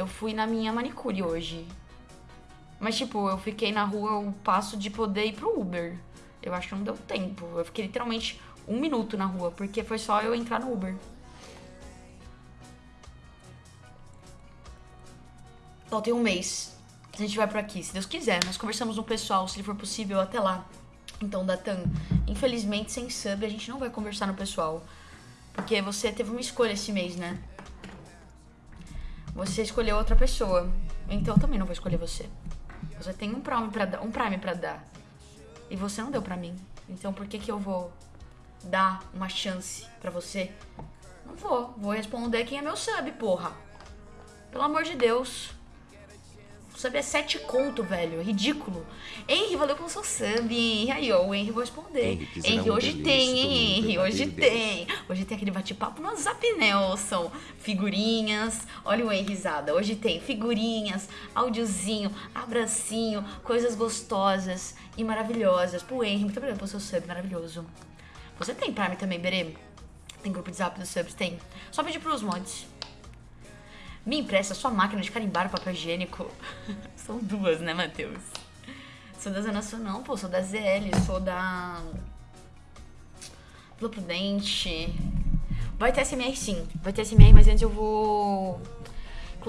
Eu fui na minha manicure hoje. Mas, tipo, eu fiquei na rua o passo de poder ir pro Uber. Eu acho que não deu tempo. Eu fiquei literalmente um minuto na rua, porque foi só eu entrar no Uber. Só tem um mês. A gente vai por aqui, se Deus quiser. Nós conversamos no pessoal, se for possível, até lá. Então, Datan, infelizmente, sem sub, a gente não vai conversar no pessoal. Porque você teve uma escolha esse mês, né? Você escolheu outra pessoa. Então eu também não vou escolher você. Você tem um Prime pra dar. Um Prime pra dar. E você não deu pra mim. Então por que que eu vou dar uma chance pra você? Não vou. Vou responder quem é meu sub, porra. Pelo amor de Deus. Sub é 7 conto, velho. Ridículo. Henry, valeu pelo seu sub. Aí, ó, o Henry vou responder. Henry, Henry, um hoje tem, hein, Henry. Hoje Deus. tem. Hoje tem aquele bate-papo no Zap Nelson. Figurinhas. Olha o Henry risada. Hoje tem figurinhas, áudiozinho, abracinho, coisas gostosas e maravilhosas. Pro Henry, muito obrigada pelo seu sub, maravilhoso. Você tem Prime também, Berê? Tem grupo de zap dos subs? Tem. Só pedir pros mods. Me empresta sua máquina de carimbar o papel higiênico. São duas, né, Matheus? Sou da Zona Sul, não, pô. Sou da ZL, sou da. Vila Prudente. Vai ter SMR sim, vai ter SMR, mas antes eu vou